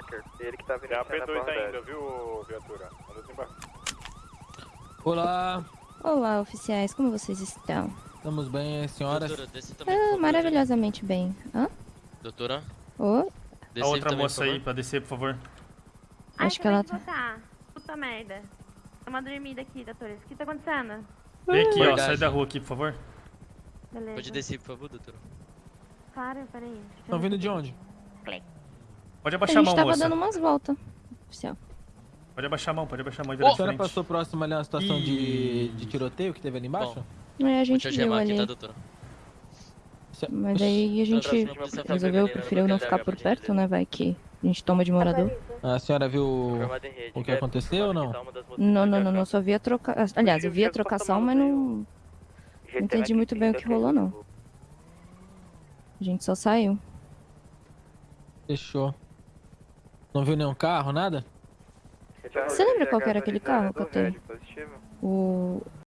Hacker. Ele que tá vindo na P2 abordagem. ainda, viu, viatura? Manda desembarcar. Olá, Olá, oficiais, como vocês estão? estamos bem, senhoras? Doutora, desce também, Ah, maravilhosamente bem. Hã? Doutora, Ô, desce A outra também, moça aí pra descer, por favor. Ai, Acho que ela de voltar. Puta merda. Dá uma dormida aqui, doutores. O que tá acontecendo? Vem aqui, ó. Verdade. Sai da rua aqui, por favor. Beleza. Pode descer, por favor, doutora. Claro, peraí. Estão vindo de onde? Pode a abaixar a gente mão, tava moça. dando umas voltas, oficial. Pode abaixar a mão, pode abaixar a mão e A senhora passou próximo ali uma situação de, de tiroteio que teve ali embaixo? Bom. Aí a gente te viu ali. aqui, tá, Mas aí a gente resolveu, preferiu não ficar por perto, né? Vai que a gente toma de morador. A senhora viu o que aconteceu ou não? Não, não, não, não, só vi a troca... Aliás, eu vi a trocação, mas não, não entendi muito bem o que rolou, não. A gente só saiu. Fechou. Não viu nenhum carro, nada? Você lembra qual que era aquele carro que eu. O...